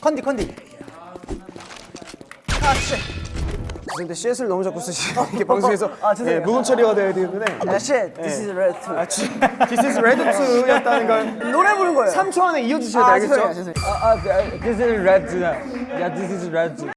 컨디 컨디 아 씨. 근데 CS를 너무 자꾸 쓰시는 어, 게 방송에서 어, 어. 아, 예, 묵은 처리가 돼야 되는데 아, shit, 예. 아, this is red too. 아, This is red 2였다는 걸 노래 부른 거예요. 3초 안에 이어주셔야 아, 되겠죠? 아, 아, 아, this is red. Yeah, this is red.